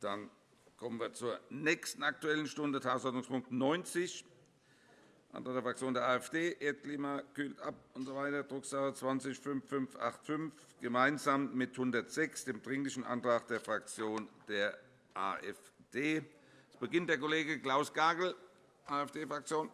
Dann kommen wir zur nächsten Aktuellen Stunde, Tagesordnungspunkt 90, Antrag der Fraktion der AfD, Erdklima kühlt ab usw., so Drucksache 20 5585, gemeinsam mit 106, dem Dringlichen Antrag der Fraktion der AfD. Es beginnt der Kollege Klaus Gagel, AfD-Fraktion.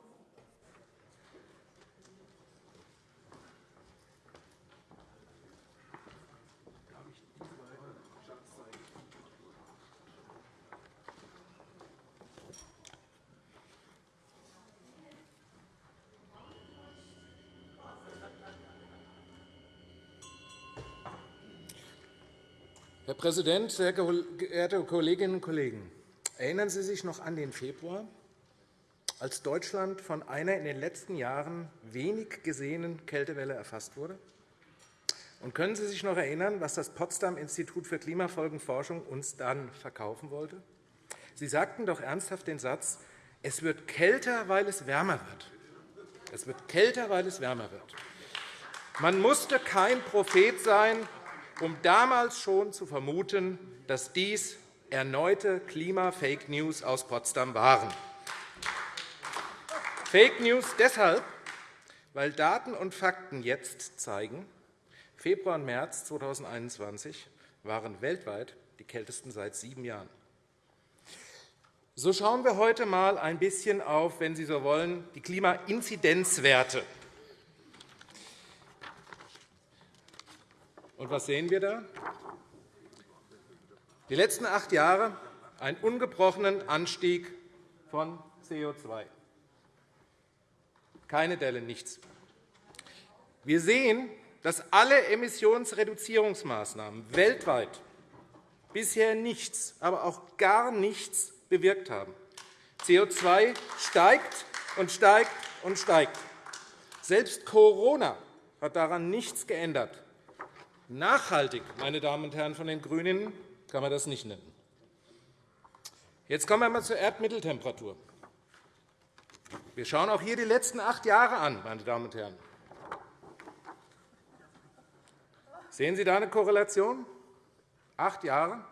Herr Präsident, sehr geehrte Kolleginnen und Kollegen! Erinnern Sie sich noch an den Februar, als Deutschland von einer in den letzten Jahren wenig gesehenen Kältewelle erfasst wurde? Und können Sie sich noch erinnern, was das Potsdam-Institut für Klimafolgenforschung uns dann verkaufen wollte? Sie sagten doch ernsthaft den Satz, es wird kälter, weil es wärmer wird. Es wird kälter, weil es wärmer wird. Man musste kein Prophet sein, um damals schon zu vermuten, dass dies erneute Klima-Fake News aus Potsdam waren. Fake News deshalb, weil Daten und Fakten jetzt zeigen, Februar und März 2021 waren weltweit die kältesten seit sieben Jahren. So schauen wir heute einmal ein bisschen auf, wenn Sie so wollen, die Klimainzidenzwerte. Und was sehen wir da? Die letzten acht Jahre einen ungebrochenen Anstieg von CO2. Keine Delle, nichts. Wir sehen, dass alle Emissionsreduzierungsmaßnahmen weltweit bisher nichts, aber auch gar nichts bewirkt haben. CO2 steigt und steigt und steigt. Selbst Corona hat daran nichts geändert. Nachhaltig, meine Damen und Herren von den GRÜNEN, kann man das nicht nennen. Jetzt kommen wir einmal zur Erdmitteltemperatur. Wir schauen auch hier die letzten acht Jahre an, meine Damen und Herren. Sehen Sie da eine Korrelation? Acht Jahre.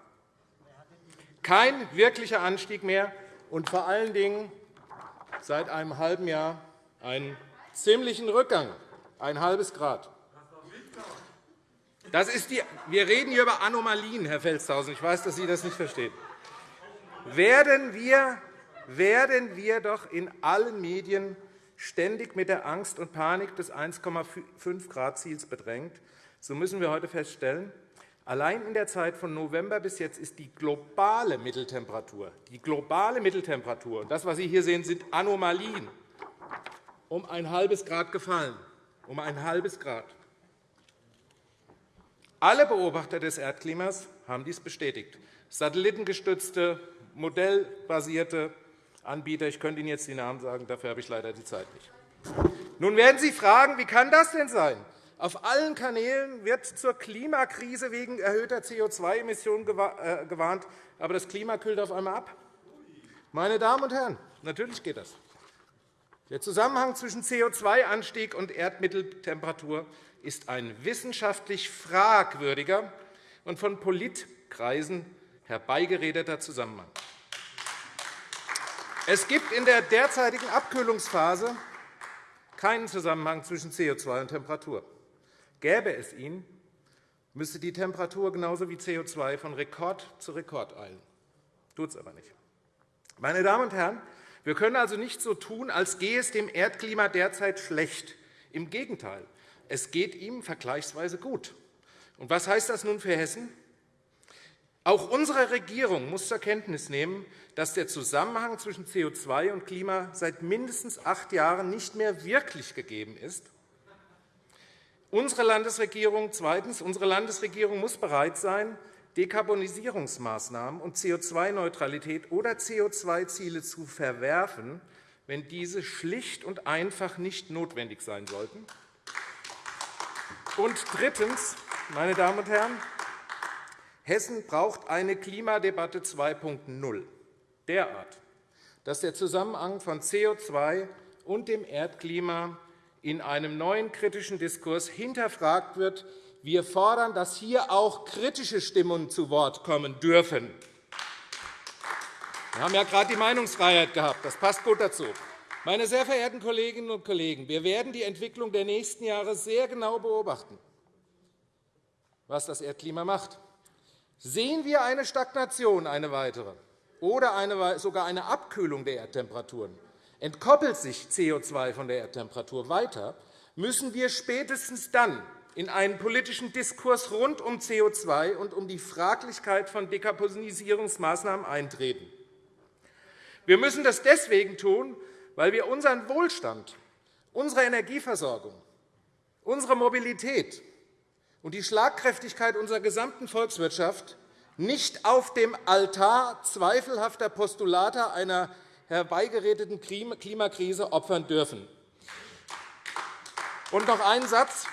Kein wirklicher Anstieg mehr und vor allen Dingen seit einem halben Jahr einen ziemlichen Rückgang, ein halbes Grad. Das ist die, wir reden hier über Anomalien, Herr Felstehausen. Ich weiß, dass Sie das nicht verstehen. Werden wir, werden wir doch in allen Medien ständig mit der Angst und Panik des 1,5-Grad-Ziels bedrängt, so müssen wir heute feststellen, allein in der Zeit von November bis jetzt ist die globale Mitteltemperatur, die globale Mitteltemperatur, und das, was Sie hier sehen, sind Anomalien, um ein halbes Grad gefallen. Um ein halbes Grad. Alle Beobachter des Erdklimas haben dies bestätigt. Satellitengestützte, modellbasierte Anbieter. Ich könnte Ihnen jetzt die Namen sagen, dafür habe ich leider die Zeit nicht. Nun werden Sie fragen, wie kann das denn sein? Auf allen Kanälen wird zur Klimakrise wegen erhöhter CO2-Emissionen äh, gewarnt, aber das Klima kühlt auf einmal ab. Meine Damen und Herren, natürlich geht das. Der Zusammenhang zwischen CO2-Anstieg und Erdmitteltemperatur ist ein wissenschaftlich fragwürdiger und von Politkreisen herbeigeredeter Zusammenhang. Es gibt in der derzeitigen Abkühlungsphase keinen Zusammenhang zwischen CO2 und Temperatur. Gäbe es ihn, müsste die Temperatur genauso wie CO2 von Rekord zu Rekord eilen. Tut es aber nicht. Meine Damen und Herren, wir können also nicht so tun, als gehe es dem Erdklima derzeit schlecht. Im Gegenteil. Es geht ihm vergleichsweise gut. Und was heißt das nun für Hessen? Auch unsere Regierung muss zur Kenntnis nehmen, dass der Zusammenhang zwischen CO2 und Klima seit mindestens acht Jahren nicht mehr wirklich gegeben ist. Unsere Landesregierung, zweitens, unsere Landesregierung muss bereit sein, Dekarbonisierungsmaßnahmen und CO2-Neutralität oder CO2-Ziele zu verwerfen, wenn diese schlicht und einfach nicht notwendig sein sollten. Und drittens, meine Damen und Herren, Hessen braucht eine Klimadebatte 2.0 derart, dass der Zusammenhang von CO2 und dem Erdklima in einem neuen kritischen Diskurs hinterfragt wird. Wir fordern, dass hier auch kritische Stimmen zu Wort kommen dürfen. Wir haben ja gerade die Meinungsfreiheit gehabt. Das passt gut dazu. Meine sehr verehrten Kolleginnen und Kollegen, wir werden die Entwicklung der nächsten Jahre sehr genau beobachten, was das Erdklima macht. Sehen wir eine Stagnation, eine weitere, oder eine, sogar eine Abkühlung der Erdtemperaturen, entkoppelt sich CO2 von der Erdtemperatur weiter, müssen wir spätestens dann in einen politischen Diskurs rund um CO2 und um die Fraglichkeit von Dekarbonisierungsmaßnahmen eintreten. Wir müssen das deswegen tun, weil wir unseren Wohlstand, unsere Energieversorgung, unsere Mobilität und die Schlagkräftigkeit unserer gesamten Volkswirtschaft nicht auf dem Altar zweifelhafter Postulate einer herbeigeredeten Klimakrise opfern dürfen. Und noch einen Satz.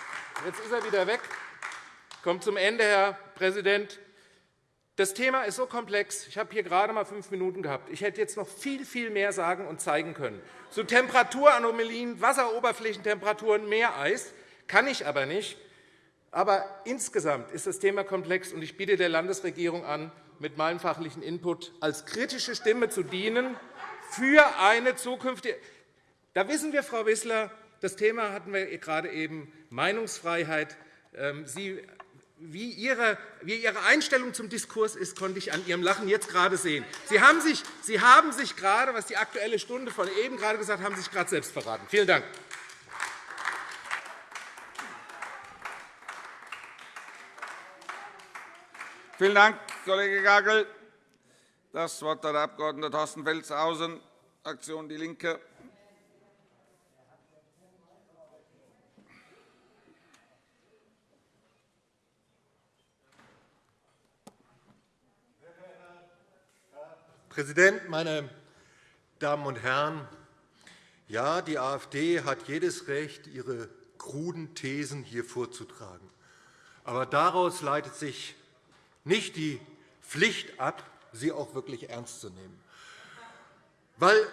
Jetzt ist er wieder weg. Kommt zum Ende, Herr Präsident. Das Thema ist so komplex. Ich habe hier gerade einmal fünf Minuten gehabt. Ich hätte jetzt noch viel, viel mehr sagen und zeigen können. Zu Temperaturanomalien, Wasseroberflächentemperaturen, Meereis kann ich aber nicht. Aber insgesamt ist das Thema komplex, und ich biete der Landesregierung an, mit meinem fachlichen Input als kritische Stimme zu dienen für eine zukünftige. Da wissen wir, Frau Wissler, das Thema hatten wir gerade eben, Meinungsfreiheit. Ähm, Sie wie Ihre, wie Ihre Einstellung zum Diskurs ist, konnte ich an Ihrem Lachen jetzt gerade sehen. Sie haben sich, Sie haben sich gerade, was die Aktuelle Stunde von eben gerade gesagt haben, sich gerade selbst verraten. Vielen Dank. Vielen Dank, Kollege Gagel. Das Wort hat der Abg. Thorsten Felstehausen, Fraktion DIE LINKE. Präsident, meine Damen und Herren! Ja, die AfD hat jedes Recht, ihre kruden Thesen hier vorzutragen. Aber daraus leitet sich nicht die Pflicht ab, sie auch wirklich ernst zu nehmen. Weil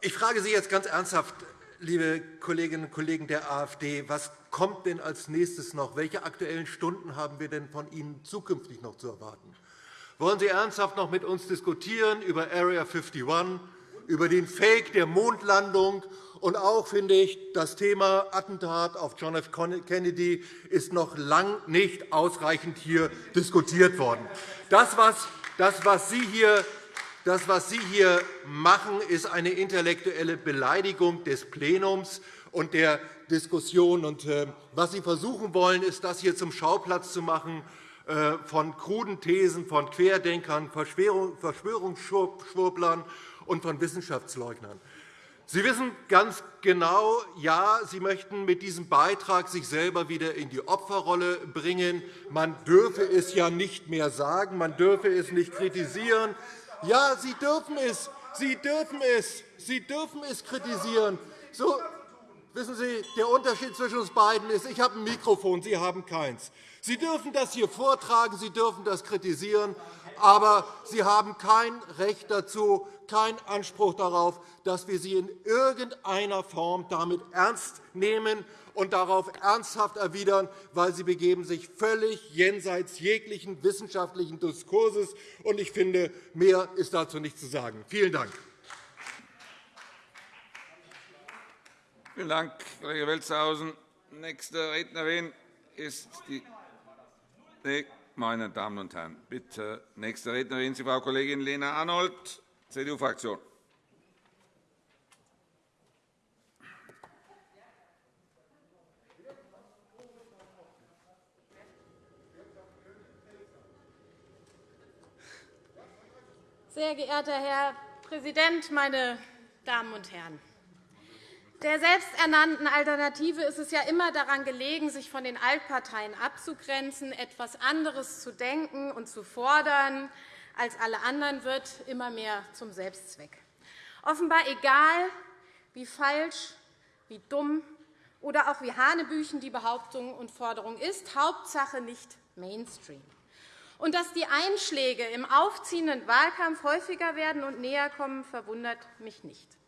ich frage Sie jetzt ganz ernsthaft, liebe Kolleginnen und Kollegen der AfD, was kommt denn als nächstes noch? Welche Aktuellen Stunden haben wir denn von Ihnen zukünftig noch zu erwarten? Wollen Sie ernsthaft noch mit uns diskutieren über Area 51, über den Fake der Mondlandung? Und auch finde ich, das Thema Attentat auf John F. Kennedy ist noch lang nicht ausreichend hier diskutiert worden. Das, was, Sie hier das, was Sie hier machen, ist eine intellektuelle Beleidigung des Plenums und der Diskussion. Und, äh, was Sie versuchen wollen, ist, das hier zum Schauplatz zu machen von kruden Thesen von Querdenkern, Verschwörungsschwurblern und von Wissenschaftsleugnern. Sie wissen ganz genau, ja, Sie möchten mit diesem Beitrag sich selber wieder in die Opferrolle bringen. Man dürfe es ja nicht mehr sagen, man dürfe es nicht kritisieren. Ja, Sie dürfen es, Sie dürfen es, Sie dürfen es kritisieren. So, wissen Sie, der Unterschied zwischen uns beiden ist, ich habe ein Mikrofon, Sie haben keins. Sie dürfen das hier vortragen, Sie dürfen das kritisieren, aber Sie haben kein Recht dazu, keinen Anspruch darauf, dass wir Sie in irgendeiner Form damit ernst nehmen und darauf ernsthaft erwidern, weil Sie begeben sich völlig jenseits jeglichen wissenschaftlichen Diskurses. Und ich finde, mehr ist dazu nicht zu sagen. Vielen Dank. Vielen Dank, Kollege Welzhausen. Nächste Rednerin ist die meine Damen und Herren, bitte. Nächste Rednerin ist Frau Kollegin Lena Arnold, CDU-Fraktion. Sehr geehrter Herr Präsident, meine Damen und Herren! Der selbsternannten Alternative ist es ja immer daran gelegen, sich von den Altparteien abzugrenzen, etwas anderes zu denken und zu fordern als alle anderen, wird immer mehr zum Selbstzweck. Offenbar egal, wie falsch, wie dumm oder auch wie hanebüchen die Behauptung und Forderung ist, Hauptsache nicht Mainstream. Und dass die Einschläge im aufziehenden Wahlkampf häufiger werden und näher kommen, verwundert mich nicht.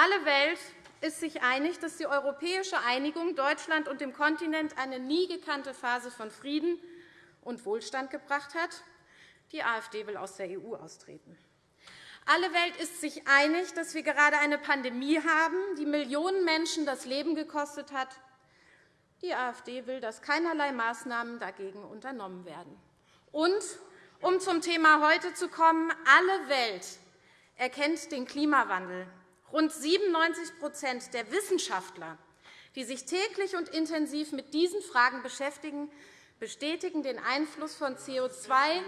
Alle Welt ist sich einig, dass die europäische Einigung Deutschland und dem Kontinent eine nie gekannte Phase von Frieden und Wohlstand gebracht hat. Die AfD will aus der EU austreten. Alle Welt ist sich einig, dass wir gerade eine Pandemie haben, die Millionen Menschen das Leben gekostet hat. Die AfD will, dass keinerlei Maßnahmen dagegen unternommen werden. Und, um zum Thema heute zu kommen, alle Welt erkennt den Klimawandel. Rund 97% der Wissenschaftler, die sich täglich und intensiv mit diesen Fragen beschäftigen, bestätigen den Einfluss von CO2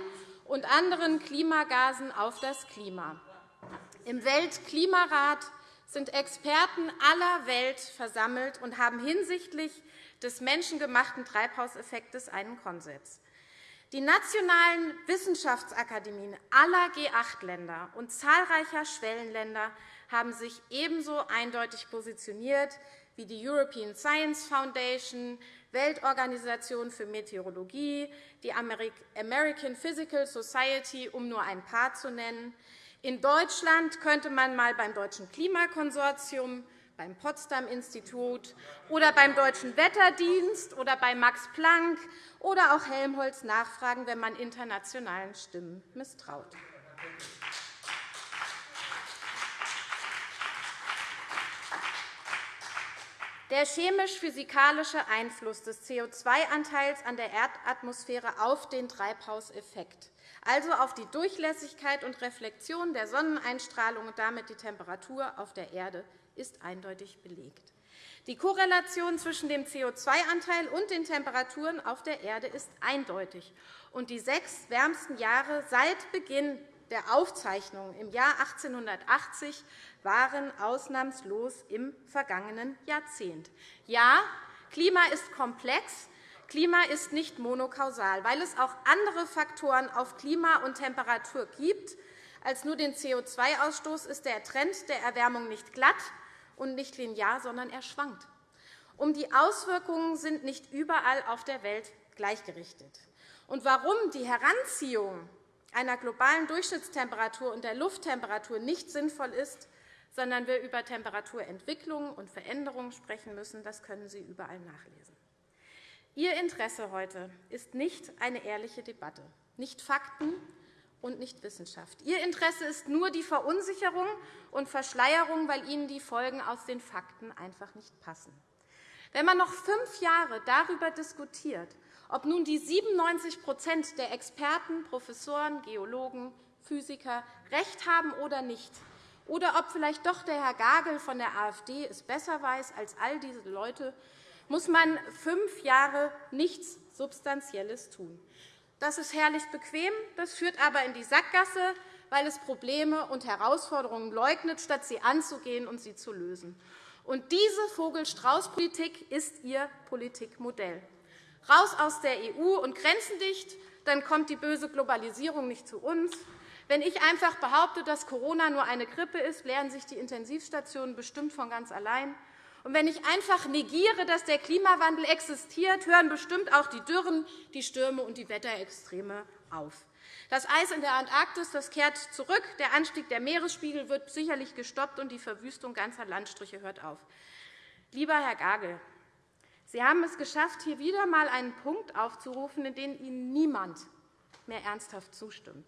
und anderen Klimagasen auf das Klima. Im Weltklimarat sind Experten aller Welt versammelt und haben hinsichtlich des menschengemachten Treibhauseffekts einen Konsens. Die nationalen Wissenschaftsakademien aller G8-Länder und zahlreicher Schwellenländer haben sich ebenso eindeutig positioniert wie die European Science Foundation, Weltorganisation für Meteorologie, die American Physical Society, um nur ein paar zu nennen, in Deutschland könnte man einmal beim Deutschen Klimakonsortium, beim Potsdam-Institut oder beim Deutschen Wetterdienst oder bei Max Planck oder auch Helmholtz nachfragen, wenn man internationalen Stimmen misstraut. Der chemisch-physikalische Einfluss des CO2-Anteils an der Erdatmosphäre auf den Treibhauseffekt also auf die Durchlässigkeit und Reflexion der Sonneneinstrahlung und damit die Temperatur auf der Erde, ist eindeutig belegt. Die Korrelation zwischen dem CO2-Anteil und den Temperaturen auf der Erde ist eindeutig. Und die sechs wärmsten Jahre seit Beginn der Aufzeichnungen im Jahr 1880 waren ausnahmslos im vergangenen Jahrzehnt. Ja, Klima ist komplex, Klima ist nicht monokausal, weil es auch andere Faktoren auf Klima und Temperatur gibt. Als nur den CO2-Ausstoß ist der Trend der Erwärmung nicht glatt und nicht linear, sondern er schwankt. Um die Auswirkungen sind nicht überall auf der Welt gleichgerichtet. Und warum die Heranziehung einer globalen Durchschnittstemperatur und der Lufttemperatur nicht sinnvoll ist, sondern wir über Temperaturentwicklungen und Veränderungen sprechen müssen, das können Sie überall nachlesen. Ihr Interesse heute ist nicht eine ehrliche Debatte, nicht Fakten und nicht Wissenschaft. Ihr Interesse ist nur die Verunsicherung und Verschleierung, weil Ihnen die Folgen aus den Fakten einfach nicht passen. Wenn man noch fünf Jahre darüber diskutiert, ob nun die 97% der Experten, Professoren, Geologen, Physiker recht haben oder nicht, oder ob vielleicht doch der Herr Gagel von der AfD es besser weiß als all diese Leute, muss man fünf Jahre nichts Substanzielles tun. Das ist herrlich bequem, das führt aber in die Sackgasse, weil es Probleme und Herausforderungen leugnet, statt sie anzugehen und sie zu lösen. Und diese Vogel-Strauß-Politik ist Ihr Politikmodell. Raus aus der EU und grenzendicht, dann kommt die böse Globalisierung nicht zu uns. Wenn ich einfach behaupte, dass Corona nur eine Grippe ist, leeren sich die Intensivstationen bestimmt von ganz allein. Und wenn ich einfach negiere, dass der Klimawandel existiert, hören bestimmt auch die Dürren, die Stürme und die Wetterextreme auf. Das Eis in der Antarktis das kehrt zurück, der Anstieg der Meeresspiegel wird sicherlich gestoppt, und die Verwüstung ganzer Landstriche hört auf. Lieber Herr Gagel, Sie haben es geschafft, hier wieder einmal einen Punkt aufzurufen, in dem Ihnen niemand mehr ernsthaft zustimmt.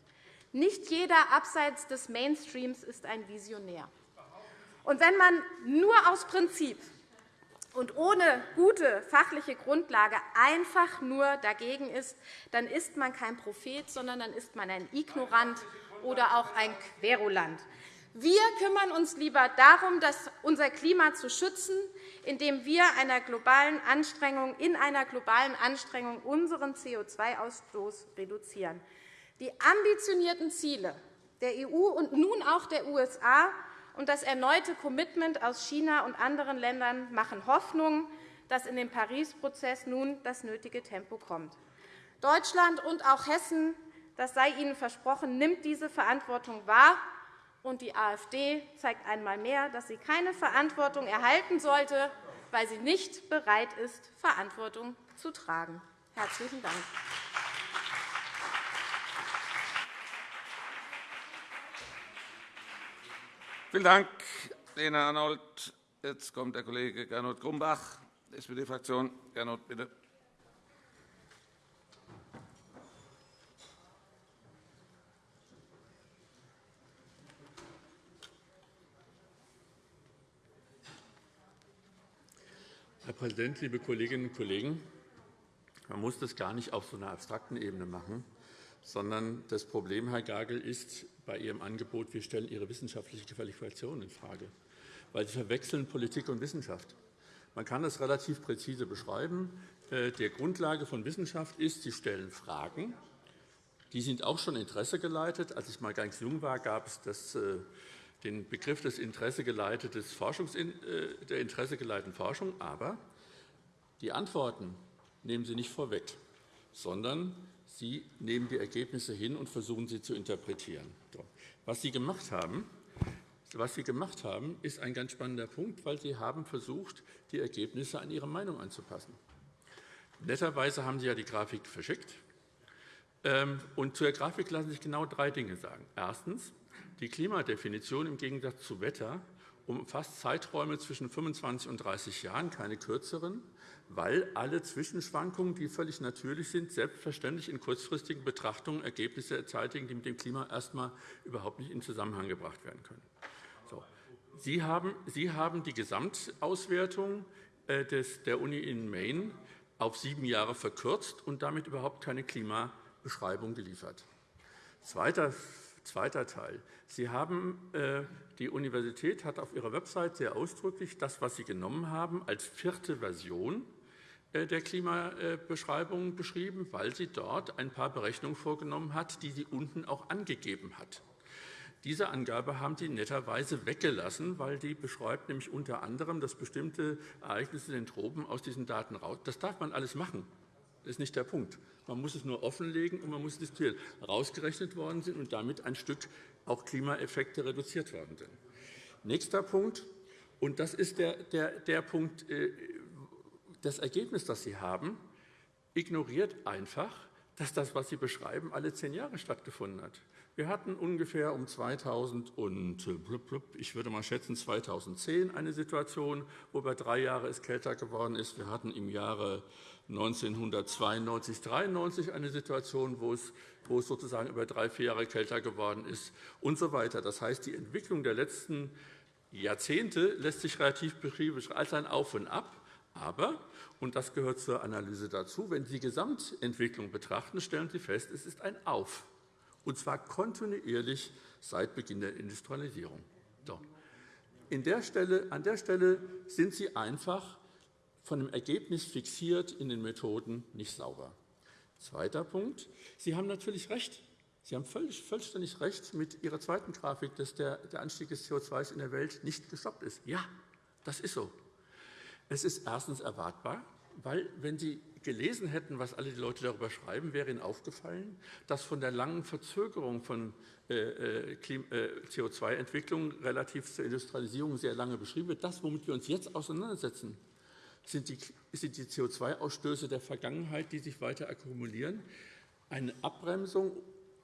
Nicht jeder abseits des Mainstreams ist ein Visionär. Und wenn man nur aus Prinzip und ohne gute fachliche Grundlage einfach nur dagegen ist, dann ist man kein Prophet, sondern dann ist man ein Ignorant oder auch ein Querulant. Wir kümmern uns lieber darum, unser Klima zu schützen, indem wir einer globalen Anstrengung, in einer globalen Anstrengung unseren CO2-Ausstoß reduzieren. Die ambitionierten Ziele der EU und nun auch der USA und das erneute Commitment aus China und anderen Ländern machen Hoffnung, dass in dem Paris-Prozess nun das nötige Tempo kommt. Deutschland und auch Hessen, das sei Ihnen versprochen, nimmt diese Verantwortung wahr. Und die AfD zeigt einmal mehr, dass sie keine Verantwortung erhalten sollte, weil sie nicht bereit ist, Verantwortung zu tragen. – Herzlichen Dank. Vielen Dank, Lena Arnold. Jetzt kommt der Kollege Gernot Grumbach, SPD-Fraktion. Gernot, bitte. Herr Präsident, liebe Kolleginnen und Kollegen! Man muss das gar nicht auf so einer abstrakten Ebene machen, sondern das Problem, Herr Gagel, ist bei Ihrem Angebot, wir stellen Ihre wissenschaftliche Qualifikation infrage, weil Sie verwechseln Politik und Wissenschaft. Man kann das relativ präzise beschreiben. Äh, die Grundlage von Wissenschaft ist, Sie stellen Fragen. Die sind auch schon Interesse geleitet. Als ich mal ganz jung war, gab es das, äh, den Begriff des Interessegeleitetes Forschungs, äh, der interessegeleiteten Forschung. Aber die Antworten nehmen Sie nicht vorweg, sondern Sie nehmen die Ergebnisse hin und versuchen, sie zu interpretieren. Was Sie gemacht haben, was Sie gemacht haben, ist ein ganz spannender Punkt, weil Sie haben versucht, die Ergebnisse an Ihre Meinung anzupassen. Netterweise haben Sie ja die Grafik verschickt. Ähm, und zur Grafik lassen sich genau drei Dinge sagen. Erstens. Die Klimadefinition im Gegensatz zu Wetter umfasst Zeiträume zwischen 25 und 30 Jahren, keine kürzeren, weil alle Zwischenschwankungen, die völlig natürlich sind, selbstverständlich in kurzfristigen Betrachtungen Ergebnisse zeitigen, die mit dem Klima erst einmal überhaupt nicht in Zusammenhang gebracht werden können. Sie, haben, die Gesamtauswertung äh, der Uni in Maine auf sieben Jahre verkürzt und damit überhaupt keine Klimabeschreibung geliefert. Zweiter, zweiter Teil. Sie haben, äh, die Universität hat auf ihrer Website sehr ausdrücklich das, was Sie genommen haben, als vierte Version der Klimabeschreibung beschrieben, weil sie dort ein paar Berechnungen vorgenommen hat, die sie unten auch angegeben hat. Diese Angabe haben Sie netterweise weggelassen, weil die beschreibt nämlich unter anderem, dass bestimmte Ereignisse in den Tropen aus diesen Daten raus. Das darf man alles machen. Das ist nicht der Punkt. Man muss es nur offenlegen und man muss diskutieren. Rausgerechnet worden sind und damit ein Stück auch Klimaeffekte reduziert worden sind. Nächster Punkt, und das ist der, der, der Punkt, äh, das Ergebnis, das Sie haben, ignoriert einfach, dass das, was Sie beschreiben, alle zehn Jahre stattgefunden hat. Wir hatten ungefähr um 2000 und ich würde mal schätzen 2010 eine Situation, wo über drei Jahre es kälter geworden ist. Wir hatten im Jahre 1992, 93 eine Situation, wo es, wo es sozusagen über drei, vier Jahre kälter geworden ist und so weiter. Das heißt, die Entwicklung der letzten Jahrzehnte lässt sich relativ beschreiben als ein Auf und Ab. Aber, und das gehört zur Analyse dazu, wenn Sie die Gesamtentwicklung betrachten, stellen Sie fest, es ist ein Auf und zwar kontinuierlich seit Beginn der Industrialisierung. So. Der Stelle, an der Stelle sind Sie einfach von dem Ergebnis fixiert in den Methoden nicht sauber. Zweiter Punkt. Sie haben natürlich recht. Sie haben völlig, vollständig recht mit Ihrer zweiten Grafik, dass der, der Anstieg des CO2 in der Welt nicht gestoppt ist. Ja, das ist so. Es ist erstens erwartbar, weil, wenn Sie gelesen hätten, was alle die Leute darüber schreiben, wäre Ihnen aufgefallen, dass von der langen Verzögerung von äh, äh, äh, CO2-Entwicklung relativ zur Industrialisierung sehr lange beschrieben wird. Das, womit wir uns jetzt auseinandersetzen, sind die, sind die CO2-Ausstöße der Vergangenheit, die sich weiter akkumulieren. Eine Abbremsung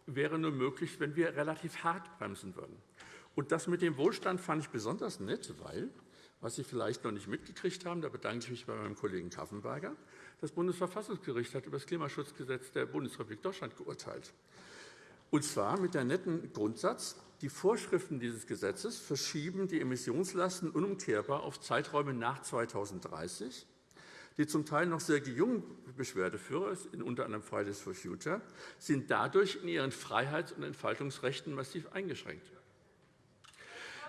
wäre nur möglich, wenn wir relativ hart bremsen würden. Und das mit dem Wohlstand fand ich besonders nett, weil, was Sie vielleicht noch nicht mitgekriegt haben, da bedanke ich mich bei meinem Kollegen Kaffenberger, das Bundesverfassungsgericht hat über das Klimaschutzgesetz der Bundesrepublik Deutschland geurteilt. Und zwar mit dem netten Grundsatz, die Vorschriften dieses Gesetzes verschieben die Emissionslasten unumkehrbar auf Zeiträume nach 2030. Die zum Teil noch sehr jungen Beschwerdeführer, unter anderem Fridays for Future, sind dadurch in ihren Freiheits- und Entfaltungsrechten massiv eingeschränkt.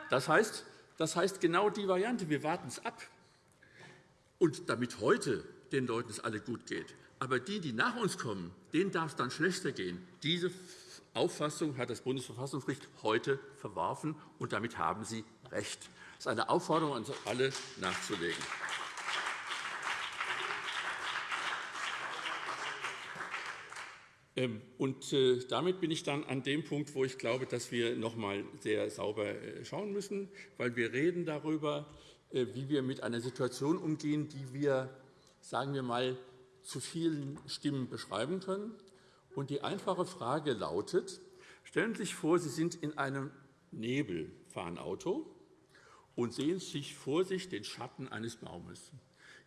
Das heißt, das heißt genau die Variante, wir warten es ab. Und damit heute den Leuten es alle gut geht. Aber die, die nach uns kommen, denen darf es dann schlechter gehen. Diese Auffassung hat das Bundesverfassungsgericht heute verworfen, und damit haben Sie recht. Das ist eine Aufforderung an uns alle, nachzulegen. Und äh, damit bin ich dann an dem Punkt, wo ich glaube, dass wir noch einmal sehr sauber äh, schauen müssen, weil wir reden darüber, äh, wie wir mit einer Situation umgehen, die wir sagen wir mal, zu vielen Stimmen beschreiben können. Und die einfache Frage lautet, stellen Sie sich vor, Sie sind in einem Nebel, fahren Auto und sehen sich vor sich den Schatten eines Baumes.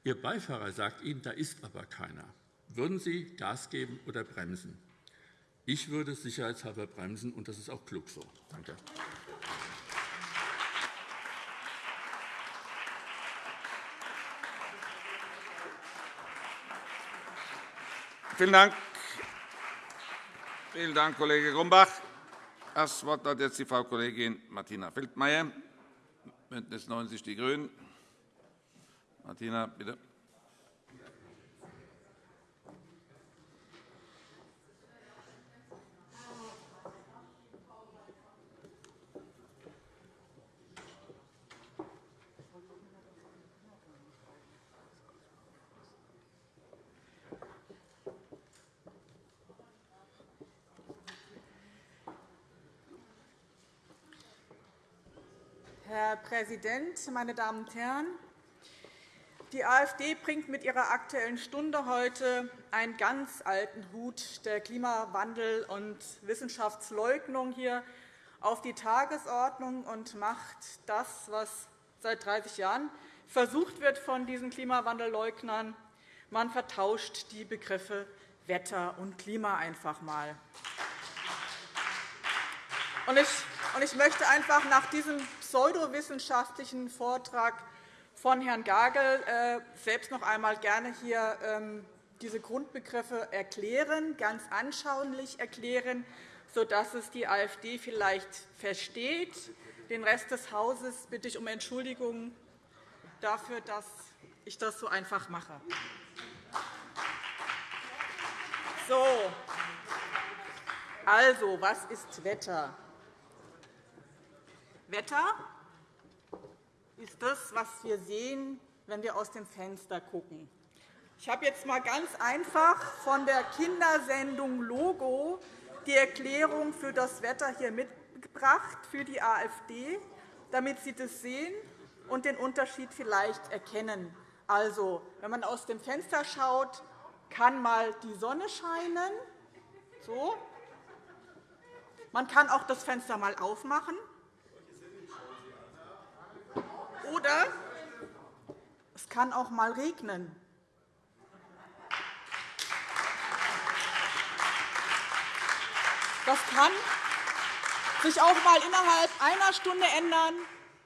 Ihr Beifahrer sagt Ihnen, da ist aber keiner. Würden Sie Gas geben oder bremsen? Ich würde sicherheitshalber bremsen, und das ist auch klug so. Danke. Vielen Dank. Vielen Dank, Kollege Grumbach. Das Wort hat jetzt die Frau Kollegin Martina Feldmayer, BÜNDNIS 90 die GRÜNEN. Martina, bitte. Präsident, meine Damen und Herren! Die AfD bringt mit ihrer Aktuellen Stunde heute einen ganz alten Hut der Klimawandel- und Wissenschaftsleugnung hier auf die Tagesordnung und macht das, was seit 30 Jahren versucht wird von diesen Klimawandelleugnern. Man vertauscht die Begriffe Wetter und Klima einfach einmal. Möchte einfach nach diesem pseudowissenschaftlichen Vortrag von Herrn Gagel äh, selbst noch einmal gerne hier ähm, diese Grundbegriffe erklären, ganz anschaulich erklären, sodass es die AfD vielleicht versteht. Den Rest des Hauses bitte ich um Entschuldigung dafür, dass ich das so einfach mache. So. Also, was ist Wetter? Wetter ist das, was wir sehen, wenn wir aus dem Fenster schauen. Ich habe jetzt einmal ganz einfach von der Kindersendung Logo die Erklärung für das Wetter hier mitgebracht für die AfD, damit Sie das sehen und den Unterschied vielleicht erkennen. Also, wenn man aus dem Fenster schaut, kann mal die Sonne scheinen. So. Man kann auch das Fenster mal aufmachen. Oder es kann auch einmal regnen. Das kann sich auch einmal innerhalb einer Stunde ändern.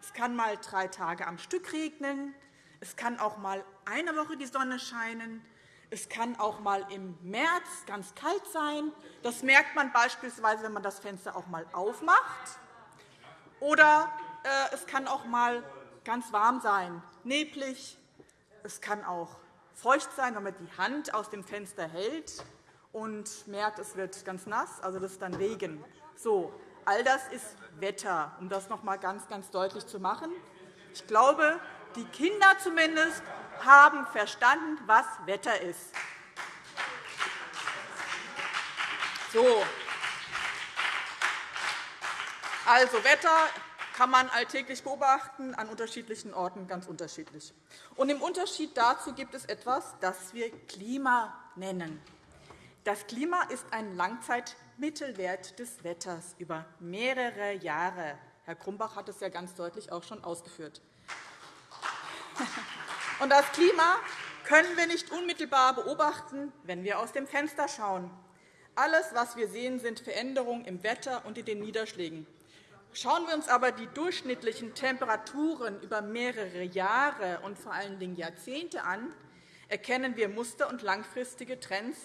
Es kann einmal drei Tage am Stück regnen. Es kann auch einmal eine Woche die Sonne scheinen. Es kann auch einmal im März ganz kalt sein. Das merkt man beispielsweise, wenn man das Fenster auch einmal aufmacht. Oder äh, es kann auch einmal ganz warm sein, neblig. Es kann auch feucht sein, wenn man die Hand aus dem Fenster hält und merkt, es wird ganz nass, also das ist dann Regen. So, all das ist Wetter, um das noch einmal ganz, ganz deutlich zu machen. Ich glaube, die Kinder zumindest haben verstanden, was Wetter ist. So. Also Wetter kann man alltäglich beobachten, an unterschiedlichen Orten ganz unterschiedlich. Und Im Unterschied dazu gibt es etwas, das wir Klima nennen. Das Klima ist ein Langzeitmittelwert des Wetters über mehrere Jahre. Herr Grumbach hat es ja ganz deutlich auch schon ausgeführt. Und das Klima können wir nicht unmittelbar beobachten, wenn wir aus dem Fenster schauen. Alles, was wir sehen, sind Veränderungen im Wetter und in den Niederschlägen. Schauen wir uns aber die durchschnittlichen Temperaturen über mehrere Jahre und vor allen Dingen Jahrzehnte an, erkennen wir Muster und langfristige Trends.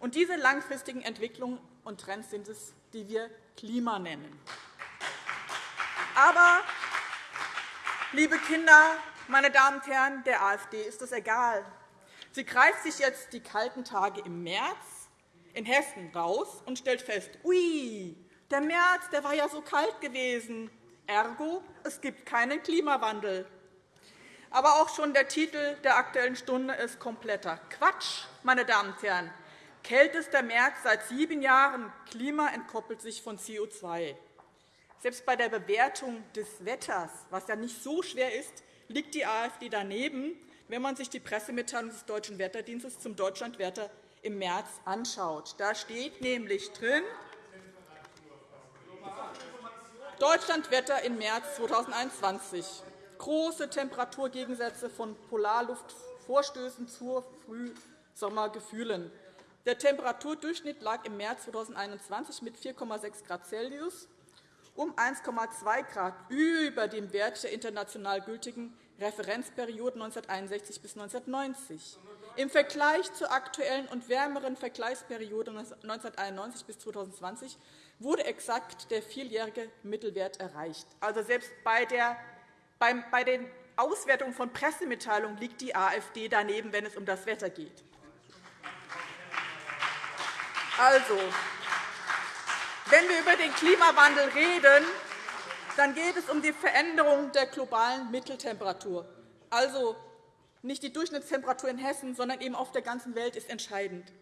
Und diese langfristigen Entwicklungen und Trends sind es, die wir Klima nennen. Aber, liebe Kinder, meine Damen und Herren, der AfD ist es egal. Sie greift sich jetzt die kalten Tage im März in Hessen raus und stellt fest, ui, der März der war ja so kalt gewesen. Ergo, es gibt keinen Klimawandel. Aber auch schon der Titel der Aktuellen Stunde ist kompletter Quatsch, meine Damen und Herren. Kältester März seit sieben Jahren. Klima entkoppelt sich von CO2. Selbst bei der Bewertung des Wetters, was ja nicht so schwer ist, liegt die AfD daneben, wenn man sich die Pressemitteilung des Deutschen Wetterdienstes zum Deutschlandwetter im März anschaut. Da steht nämlich drin, Deutschlandwetter im März 2021. Große Temperaturgegensätze von Polarluftvorstößen zu Frühsommergefühlen. Der Temperaturdurchschnitt lag im März 2021 mit 4,6 Grad Celsius um 1,2 Grad über dem Wert der international gültigen Referenzperiode 1961 bis 1990. Im Vergleich zur aktuellen und wärmeren Vergleichsperiode 1991 bis 2020 wurde exakt der vierjährige Mittelwert erreicht. Also selbst bei, der, bei den Auswertungen von Pressemitteilungen liegt die AfD daneben, wenn es um das Wetter geht. Also, wenn wir über den Klimawandel reden, dann geht es um die Veränderung der globalen Mitteltemperatur. Also nicht die Durchschnittstemperatur in Hessen, sondern eben auf der ganzen Welt ist entscheidend.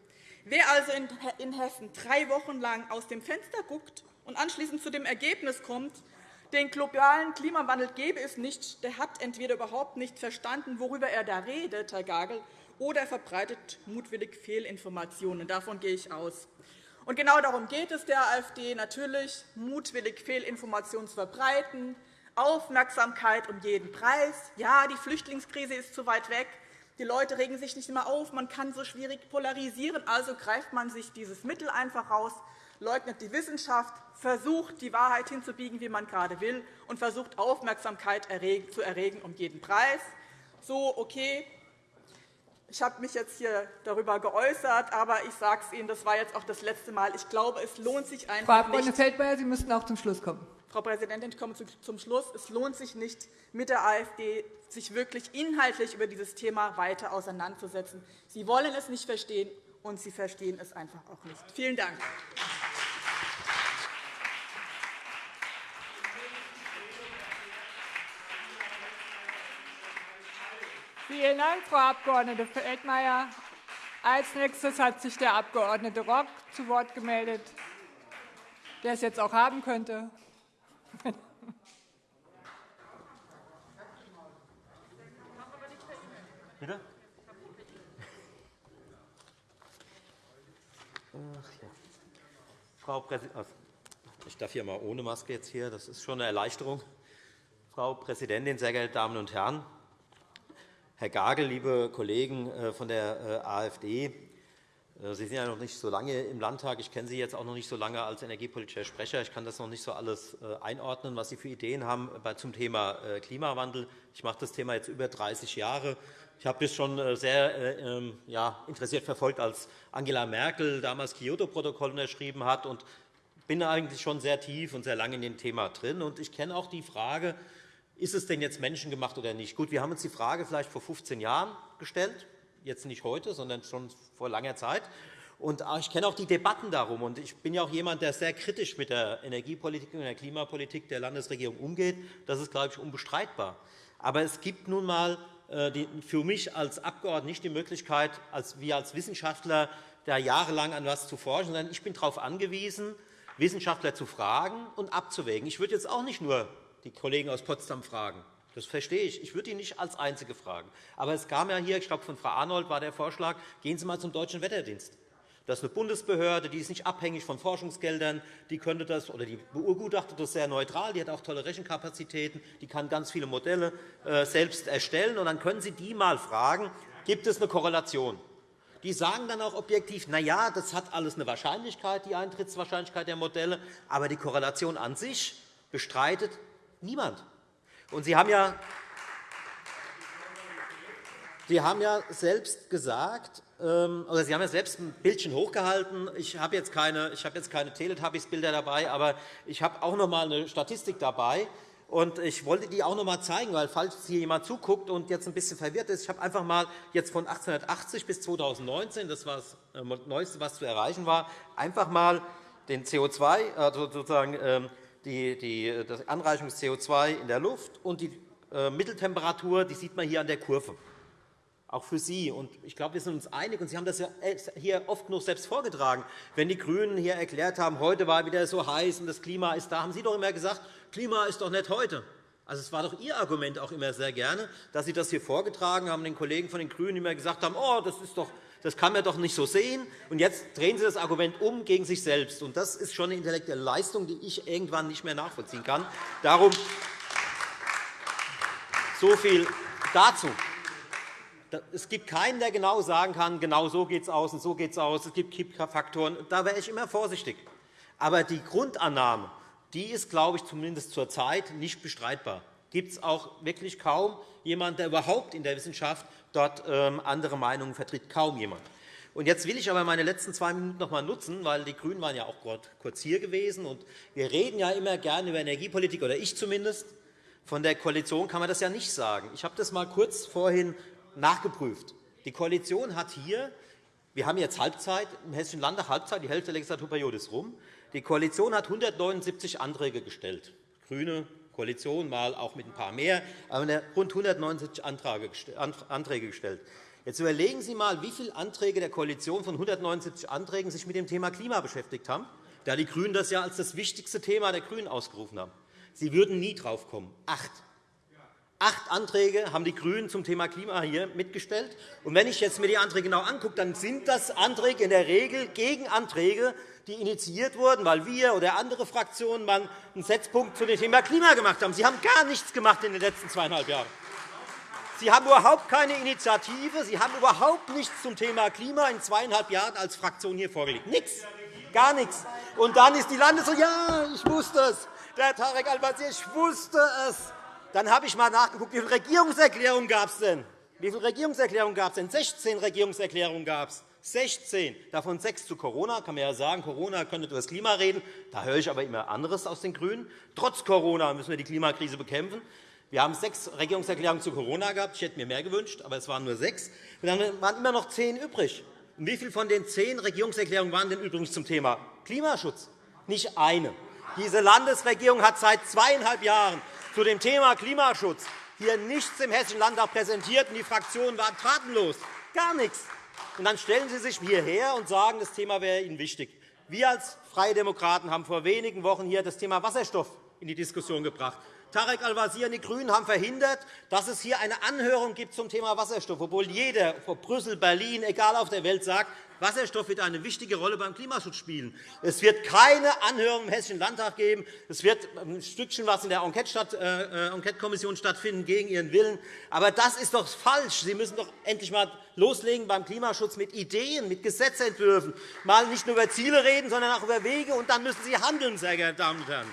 Wer also in Hessen drei Wochen lang aus dem Fenster guckt und anschließend zu dem Ergebnis kommt, den globalen Klimawandel gäbe es nicht, der hat entweder überhaupt nicht verstanden, worüber er da redet, Herr Gagel, oder er verbreitet mutwillig Fehlinformationen. Davon gehe ich aus. Und genau darum geht es der AfD, natürlich mutwillig Fehlinformationen zu verbreiten, Aufmerksamkeit um jeden Preis. Ja, die Flüchtlingskrise ist zu weit weg. Die Leute regen sich nicht immer auf. Man kann so schwierig polarisieren. Also greift man sich dieses Mittel einfach raus, leugnet die Wissenschaft, versucht, die Wahrheit hinzubiegen, wie man gerade will, und versucht, Aufmerksamkeit zu erregen um jeden Preis. So, okay, ich habe mich jetzt hier darüber geäußert, aber ich sage es Ihnen, das war jetzt auch das letzte Mal. Ich glaube, es lohnt sich einfach Frau Abg. Feldmayer, Sie müssten auch zum Schluss kommen. Frau Präsidentin, ich komme zum Schluss. Es lohnt sich nicht, mit der AfD sich wirklich inhaltlich über dieses Thema weiter auseinanderzusetzen. Sie wollen es nicht verstehen, und Sie verstehen es einfach auch nicht. Vielen Dank. Vielen Dank, Frau Abg. Feldmayer. Als nächstes hat sich der Abg. Rock zu Wort gemeldet, der es jetzt auch haben könnte. Bitte? Frau Präsidentin, ich darf hier mal ohne Maske jetzt hier. Das ist schon eine Erleichterung. Frau Präsidentin, sehr geehrte Damen und Herren! Herr Gagel, liebe Kollegen äh, von der äh, AfD, Sie sind ja noch nicht so lange im Landtag. Ich kenne Sie jetzt auch noch nicht so lange als energiepolitischer Sprecher. Ich kann das noch nicht so alles einordnen, was Sie für Ideen haben zum Thema Klimawandel. Ich mache das Thema jetzt über 30 Jahre. Ich habe das schon sehr ähm, interessiert verfolgt, als Angela Merkel damals Kyoto-Protokoll unterschrieben hat und bin eigentlich schon sehr tief und sehr lange in dem Thema drin. Ich kenne auch die Frage, ist es denn jetzt menschengemacht oder nicht? Gut, wir haben uns die Frage vielleicht vor 15 Jahren gestellt, jetzt nicht heute, sondern schon vor langer Zeit. Und ich kenne auch die Debatten darum. Und ich bin ja auch jemand, der sehr kritisch mit der Energiepolitik und der Klimapolitik der Landesregierung umgeht. Das ist, glaube ich, unbestreitbar. Aber es gibt nun einmal äh, für mich als Abgeordneter nicht die Möglichkeit, als wir als Wissenschaftler da jahrelang an etwas zu forschen, sondern ich bin darauf angewiesen, Wissenschaftler zu fragen und abzuwägen. Ich würde jetzt auch nicht nur die Kollegen aus Potsdam fragen. Das verstehe ich. Ich würde ihn nicht als Einzige fragen. Aber es kam ja hier, ich glaube, von Frau Arnold war der Vorschlag, gehen Sie einmal zum Deutschen Wetterdienst. Das ist eine Bundesbehörde, die ist nicht abhängig von Forschungsgeldern. Die könnte das oder die beurgutachtet das sehr neutral. Die hat auch tolle Rechenkapazitäten. Die kann ganz viele Modelle äh, selbst erstellen. Und dann können Sie die mal fragen: Gibt es eine Korrelation? Die sagen dann auch objektiv, na ja, das hat alles eine Wahrscheinlichkeit, die Eintrittswahrscheinlichkeit der Modelle, aber die Korrelation an sich bestreitet Niemand. Und Sie haben ja Sie haben ja selbst gesagt, ähm, oder Sie haben ja selbst ein Bildchen hochgehalten. Ich habe jetzt keine, ich habe jetzt keine Teletubbies-Bilder dabei, aber ich habe auch noch einmal eine Statistik dabei. Und ich wollte die auch noch einmal zeigen, weil falls hier jemand zuguckt und jetzt ein bisschen verwirrt ist, ich habe einfach mal jetzt von 1880 bis 2019, das war das äh, Neueste, was zu erreichen war, einfach mal den CO2, also sozusagen die, die, die Anreichung des CO2 in der Luft und die äh, Mitteltemperatur, die sieht man hier an der Kurve. Auch für Sie. Und ich glaube, wir sind uns einig. Und Sie haben das ja äh, hier oft genug selbst vorgetragen. Wenn die GRÜNEN hier erklärt haben, heute war wieder so heiß und das Klima ist da, haben Sie doch immer gesagt, Klima ist doch nicht heute. Also, es war doch Ihr Argument auch immer sehr gerne, dass Sie das hier vorgetragen haben, den Kollegen von den GRÜNEN immer gesagt haben, oh, das ist doch das kann man doch nicht so sehen. Und jetzt drehen Sie das Argument um gegen sich selbst. Und das ist schon eine intellektuelle Leistung, die ich irgendwann nicht mehr nachvollziehen kann. Darum so viel dazu. Es gibt keinen, der genau sagen kann, genau so geht es aus und so geht es aus. Es gibt Kippfaktoren. Da wäre ich immer vorsichtig. Aber die Grundannahme die ist, glaube ich, zumindest zurzeit nicht bestreitbar. Gibt es auch wirklich kaum jemanden, der überhaupt in der Wissenschaft dort ähm, andere Meinungen vertritt. Kaum jemand. Und jetzt will ich aber meine letzten zwei Minuten noch einmal nutzen, weil die GRÜNEN waren ja auch kurz hier gewesen. Und wir reden ja immer gerne über Energiepolitik, oder ich zumindest. Von der Koalition kann man das ja nicht sagen. Ich habe das einmal kurz vorhin nachgeprüft. Die Koalition hat hier wir haben jetzt Halbzeit, im Hessischen Landtag Halbzeit, die Hälfte der Legislaturperiode ist rum. Die Koalition hat 179 Anträge gestellt. GRÜNE Koalition, mal auch mit ein paar mehr, aber rund 179 Anträge gestellt. Jetzt überlegen Sie einmal, wie viele Anträge der Koalition von 179 Anträgen sich mit dem Thema Klima beschäftigt haben, da die GRÜNEN das ja als das wichtigste Thema der GRÜNEN ausgerufen haben. Sie würden nie drauf kommen. Acht. Acht Anträge haben die GRÜNEN zum Thema Klima hier mitgestellt. Und wenn ich jetzt mir die Anträge genau angucke, dann sind das Anträge in der Regel gegen Anträge, die initiiert wurden, weil wir oder andere Fraktionen mal einen Setzpunkt zu dem Thema Klima gemacht haben. Sie haben gar nichts gemacht in den letzten zweieinhalb Jahren. Sie haben überhaupt keine Initiative. Sie haben überhaupt nichts zum Thema Klima in zweieinhalb Jahren als Fraktion hier vorgelegt. Nichts. Gar nichts. Und dann ist die Landesregierung, ja, ich wusste es. Der Tarek Al-Wazir, ich wusste es. Dann habe ich einmal nachgeguckt, wie viele Regierungserklärungen gab es denn? Wie viele Regierungserklärungen gab es denn? 16 Regierungserklärungen gab es. 16, davon sechs zu Corona. kann man ja sagen, Corona könnte über das Klima reden. Da höre ich aber immer anderes aus den GRÜNEN. Trotz Corona müssen wir die Klimakrise bekämpfen. Wir haben sechs Regierungserklärungen zu Corona gehabt. Ich hätte mir mehr gewünscht, aber es waren nur sechs. Und dann waren immer noch zehn übrig. Und wie viele von den zehn Regierungserklärungen waren denn übrigens zum Thema Klimaschutz? Nicht eine. Diese Landesregierung hat seit zweieinhalb Jahren zu dem Thema Klimaschutz hier nichts im Hessischen Landtag präsentiert, und die Fraktionen waren tatenlos. Gar nichts. Und dann stellen Sie sich hierher und sagen, das Thema wäre Ihnen wichtig. Wir als Freie Demokraten haben vor wenigen Wochen hier das Thema Wasserstoff in die Diskussion gebracht. Tarek Al-Wazir und die GRÜNEN haben verhindert, dass es hier eine Anhörung gibt zum Thema Wasserstoff, obwohl jeder vor Brüssel, Berlin, egal auf der Welt sagt, Wasserstoff wird eine wichtige Rolle beim Klimaschutz spielen. Es wird keine Anhörung im Hessischen Landtag geben. Es wird ein Stückchen was in der äh, Enquete-Kommission stattfinden, gegen Ihren Willen. Aber das ist doch falsch. Sie müssen doch endlich einmal loslegen beim Klimaschutz mit Ideen, mit Gesetzentwürfen. Mal nicht nur über Ziele reden, sondern auch über Wege. Und dann müssen Sie handeln, sehr geehrte Damen und Herren.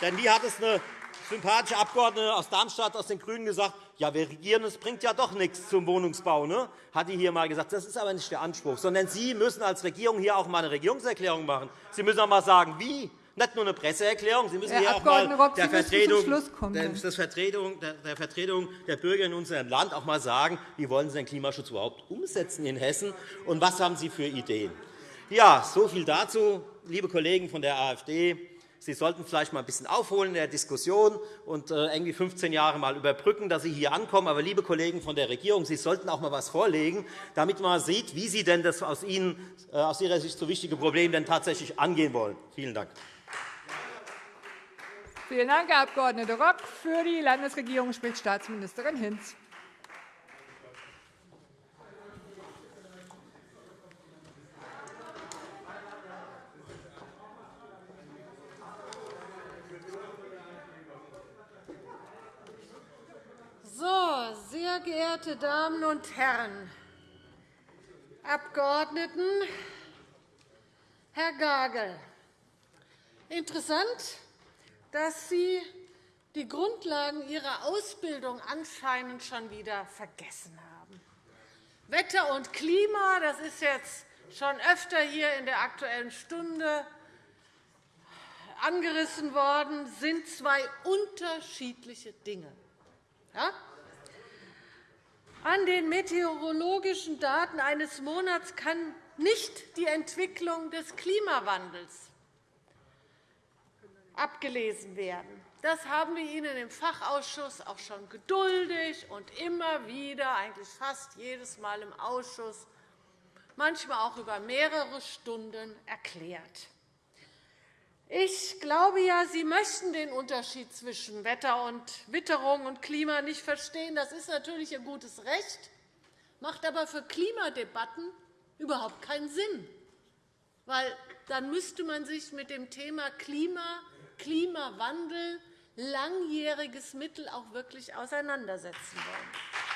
Denn wie hat es eine sympathische Abgeordnete aus Darmstadt aus den GRÜNEN gesagt, ja, wir regieren, es bringt ja doch nichts zum Wohnungsbau, ne? hat die hier einmal gesagt. Das ist aber nicht der Anspruch, sondern Sie müssen als Regierung hier auch einmal eine Regierungserklärung machen. Sie müssen auch einmal sagen, wie. Nicht nur eine Presseerklärung, Sie müssen Herr hier auch mal Rock, der Vertretung, der, Vertretung, der Vertretung der Bürger in unserem Land auch einmal sagen, wie wollen Sie den Klimaschutz überhaupt umsetzen in Hessen und was haben Sie für Ideen. Ja, so viel dazu, liebe Kollegen von der AfD. Sie sollten vielleicht einmal ein bisschen aufholen in der Diskussion und äh, irgendwie 15 Jahre mal überbrücken, dass Sie hier ankommen. Aber, liebe Kollegen von der Regierung, Sie sollten auch einmal etwas vorlegen, damit man sieht, wie Sie denn das aus, Ihnen, äh, aus Ihrer Sicht so wichtige Problem denn tatsächlich angehen wollen. Vielen Dank. Vielen Dank, Herr Abg. Rock. Für die Landesregierung spricht Staatsministerin Hinz. So, sehr geehrte Damen und Herren Abgeordneten, Herr Gagel, interessant, dass Sie die Grundlagen Ihrer Ausbildung anscheinend schon wieder vergessen haben. Wetter und Klima, das ist jetzt schon öfter hier in der Aktuellen Stunde angerissen worden, sind zwei unterschiedliche Dinge. Ja? An den meteorologischen Daten eines Monats kann nicht die Entwicklung des Klimawandels abgelesen werden. Das haben wir Ihnen im Fachausschuss auch schon geduldig und immer wieder, eigentlich fast jedes Mal im Ausschuss, manchmal auch über mehrere Stunden erklärt. Ich glaube ja, Sie möchten den Unterschied zwischen Wetter und Witterung und Klima nicht verstehen. Das ist natürlich Ihr gutes Recht, macht aber für Klimadebatten überhaupt keinen Sinn. Weil dann müsste man sich mit dem Thema Klima, Klimawandel, langjähriges Mittel auch wirklich auseinandersetzen wollen.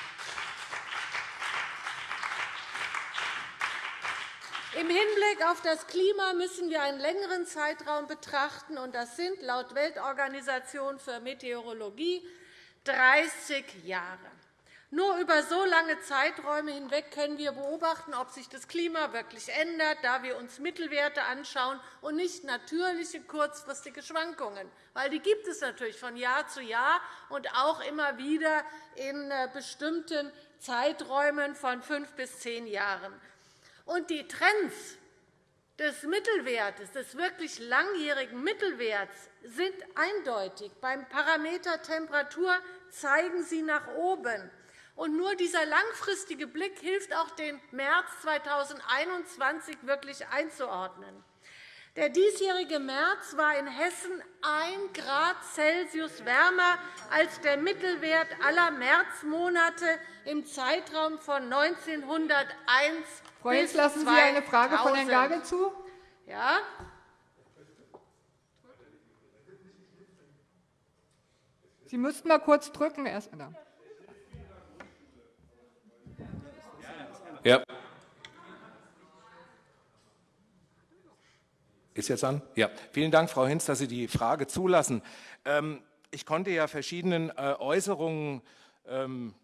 Im Hinblick auf das Klima müssen wir einen längeren Zeitraum betrachten. und Das sind laut Weltorganisation für Meteorologie 30 Jahre. Nur über so lange Zeiträume hinweg können wir beobachten, ob sich das Klima wirklich ändert, da wir uns Mittelwerte anschauen und nicht natürliche kurzfristige Schwankungen. Weil die gibt es natürlich von Jahr zu Jahr und auch immer wieder in äh, bestimmten Zeiträumen von fünf bis zehn Jahren. Und die Trends des Mittelwertes, des wirklich langjährigen Mittelwerts, sind eindeutig. Beim Parameter Temperatur zeigen sie nach oben. Und nur dieser langfristige Blick hilft auch, den März 2021 wirklich einzuordnen. Der diesjährige März war in Hessen 1 Grad Celsius wärmer als der Mittelwert aller Märzmonate im Zeitraum von 1901 Frau Hinz, lassen Sie eine Frage von Herrn Gagel zu? Ja. Sie müssten mal kurz drücken. Erst da. Ja. Ist jetzt an? Ja. Vielen Dank, Frau Hinz, dass Sie die Frage zulassen. Ähm, ich konnte ja verschiedenen äh, Äußerungen ähm,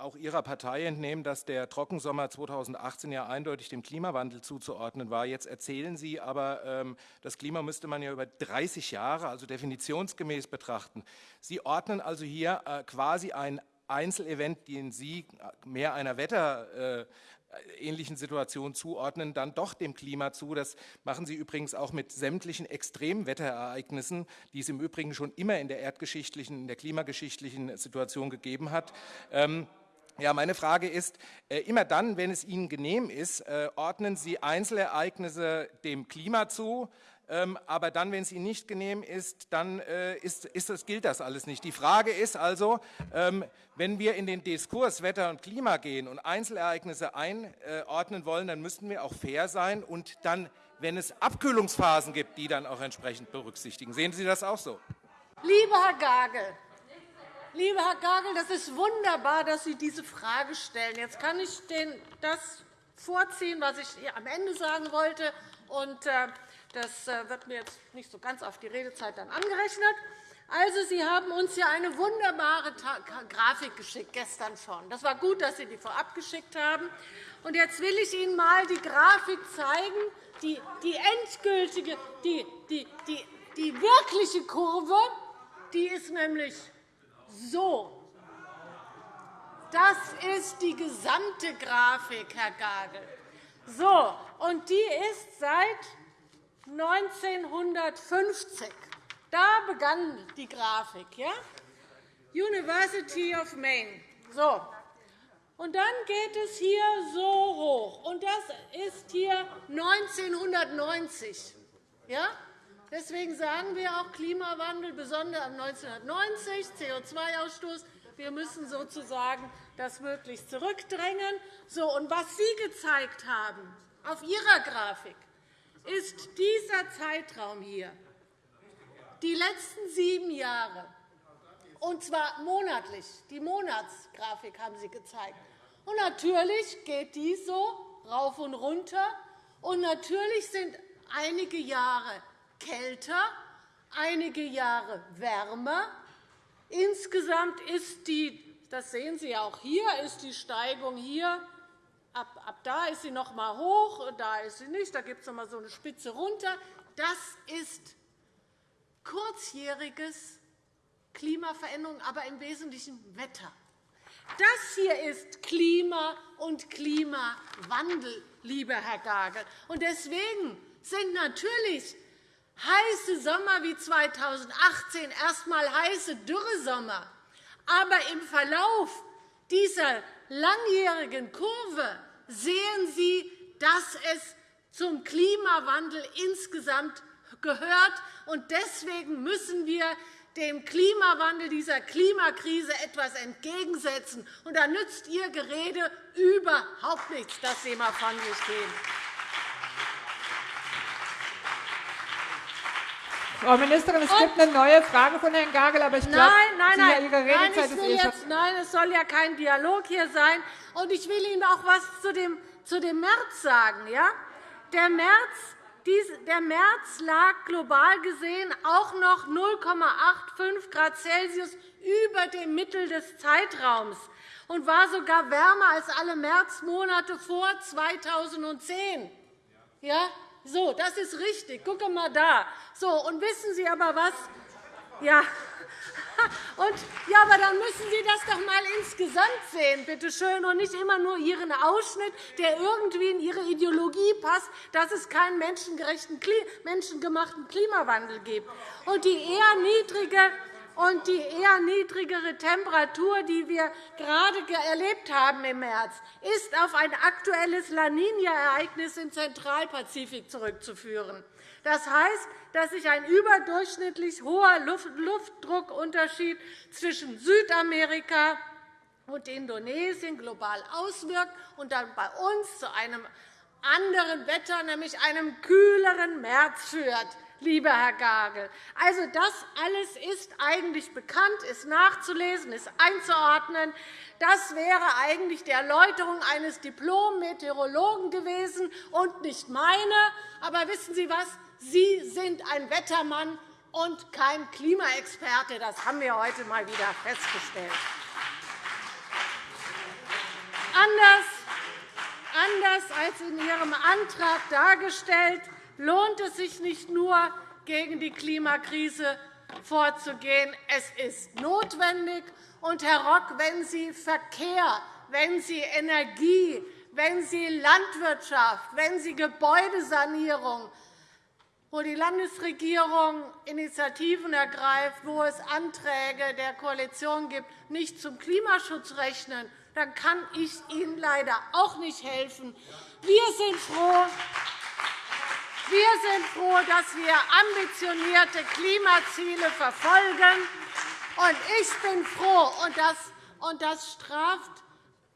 auch Ihrer Partei entnehmen, dass der Trockensommer 2018 ja eindeutig dem Klimawandel zuzuordnen war. Jetzt erzählen Sie aber, ähm, das Klima müsste man ja über 30 Jahre, also definitionsgemäß betrachten. Sie ordnen also hier äh, quasi ein Einzelevent, den Sie mehr einer Wetter, äh, ähnlichen Situationen zuordnen, dann doch dem Klima zu. Das machen Sie übrigens auch mit sämtlichen Extremwetterereignissen, die es im Übrigen schon immer in der erdgeschichtlichen, in der klimageschichtlichen Situation gegeben hat. Ähm, ja, meine Frage ist, äh, immer dann, wenn es Ihnen genehm ist, äh, ordnen Sie Einzelereignisse dem Klima zu, ähm, aber dann, wenn es Ihnen nicht genehm ist, dann äh, ist, ist das, gilt das alles nicht. Die Frage ist also, ähm, wenn wir in den Diskurs Wetter und Klima gehen und Einzelereignisse einordnen wollen, dann müssten wir auch fair sein und dann, wenn es Abkühlungsphasen gibt, die dann auch entsprechend berücksichtigen. Sehen Sie das auch so? Lieber Herr Gagel, Lieber Herr Gagel, das ist wunderbar, dass Sie diese Frage stellen. Jetzt kann ich das vorziehen, was ich am Ende sagen wollte. Äh, das äh, wird mir jetzt nicht so ganz auf die Redezeit angerechnet. Also, Sie haben uns ja eine wunderbare Grafik geschickt, gestern schon. Das war gut, dass Sie die vorab geschickt haben. Und jetzt will ich Ihnen einmal die Grafik zeigen, die, die endgültige, die, die, die, die wirkliche Kurve. Die ist nämlich so, das ist die gesamte Grafik, Herr Gagel. So, und die ist seit 1950. Da begann die Grafik. Ja? University of Maine. So. Und dann geht es hier so hoch. Und das ist hier 1990. Ja? Deswegen sagen wir auch Klimawandel, besonders 1990, CO2-Ausstoß. Wir müssen sozusagen das möglichst zurückdrängen. So, und was Sie gezeigt haben auf Ihrer Grafik, ist dieser Zeitraum hier, die letzten sieben Jahre, und zwar monatlich. Die Monatsgrafik haben Sie gezeigt. Und natürlich geht die so rauf und runter. Und natürlich sind einige Jahre kälter, einige Jahre wärmer. Insgesamt ist die, das sehen Sie auch hier, ist die Steigung hier Ab, ab da ist sie noch einmal hoch, da ist sie nicht, da gibt es noch einmal so eine Spitze runter. Das ist kurzjähriges Klimaveränderung, aber im Wesentlichen Wetter. Das hier ist Klima und Klimawandel, lieber Herr Gagel. Und deswegen sind natürlich heiße Sommer wie 2018 erst einmal heiße Dürresommer. Aber im Verlauf dieser langjährigen Kurve sehen Sie, dass es zum Klimawandel insgesamt gehört. Deswegen müssen wir dem Klimawandel, dieser Klimakrise etwas entgegensetzen. Und da nützt Ihr Gerede überhaupt nichts, dass Sie mal von sich gehen. Frau Ministerin, es gibt eine neue Frage von Herrn Gagel, aber ich glaube, nein, nein, nein. Ihre Redezeit nein, ich will ist jetzt, nein, es soll ja kein Dialog hier sein. Und ich will Ihnen auch etwas zu dem, zu dem März sagen. Ja? Der März Der März lag global gesehen auch noch 0,85 Grad Celsius über dem Mittel des Zeitraums und war sogar wärmer als alle Märzmonate vor 2010. Ja, so, das ist richtig. Gucke mal da. So, und wissen Sie aber was? Ja, und, ja, aber dann müssen Sie das doch einmal insgesamt sehen, bitte schön, und nicht immer nur Ihren Ausschnitt, der irgendwie in Ihre Ideologie passt, dass es keinen menschengerechten, menschengemachten Klimawandel gibt. Und die eher niedrige und die eher niedrigere Temperatur, die wir gerade erlebt haben im März, ist auf ein aktuelles La Niña-Ereignis im Zentralpazifik zurückzuführen. Das heißt, dass sich ein überdurchschnittlich hoher Luftdruckunterschied zwischen Südamerika und Indonesien global auswirkt und dann bei uns zu einem anderen Wetter, nämlich einem kühleren März führt lieber Herr Gagel. Also, das alles ist eigentlich bekannt, ist nachzulesen, ist einzuordnen. Das wäre eigentlich die Erläuterung eines Diplom-Meteorologen gewesen und nicht meine. Aber wissen Sie was? Sie sind ein Wettermann und kein Klimaexperte. Das haben wir heute einmal wieder festgestellt. Anders Anders als in Ihrem Antrag dargestellt, lohnt es sich nicht nur, gegen die Klimakrise vorzugehen. Es ist notwendig. Und, Herr Rock, wenn Sie Verkehr, wenn Sie Energie, wenn Sie Landwirtschaft, wenn Sie Gebäudesanierung, wo die Landesregierung Initiativen ergreift, wo es Anträge der Koalition gibt, nicht zum Klimaschutz rechnen, dann kann ich Ihnen leider auch nicht helfen. Wir sind froh, wir sind froh, dass wir ambitionierte Klimaziele verfolgen. Und ich bin froh, und das, und das straft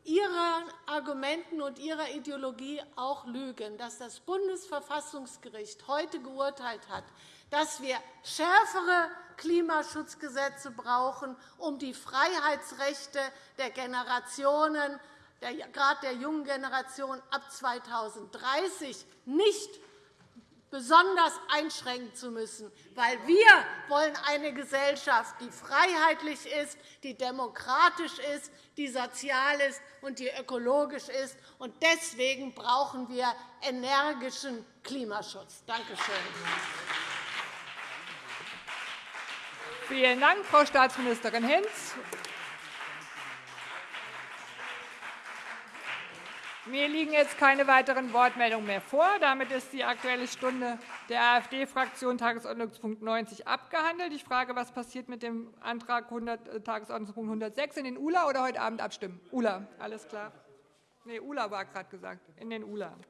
Ihren Argumenten und Ihrer Ideologie auch Lügen, dass das Bundesverfassungsgericht heute geurteilt hat, dass wir schärfere Klimaschutzgesetze brauchen, um die Freiheitsrechte der Generationen, gerade der jungen Generation ab 2030 nicht besonders einschränken zu müssen, weil wir wollen eine Gesellschaft, die freiheitlich ist, die demokratisch ist, die sozial ist und die ökologisch ist. Deswegen brauchen wir energischen Klimaschutz. Danke schön. Vielen Dank, Frau Staatsministerin Hinz. Mir liegen jetzt keine weiteren Wortmeldungen mehr vor. Damit ist die Aktuelle Stunde der AfD-Fraktion Tagesordnungspunkt 90 abgehandelt. Ich frage, was passiert mit dem Antrag 100, äh, Tagesordnungspunkt 106 in den ULA oder heute Abend abstimmen? ULA, alles klar. Nee, ULA war gerade gesagt, in den ULA.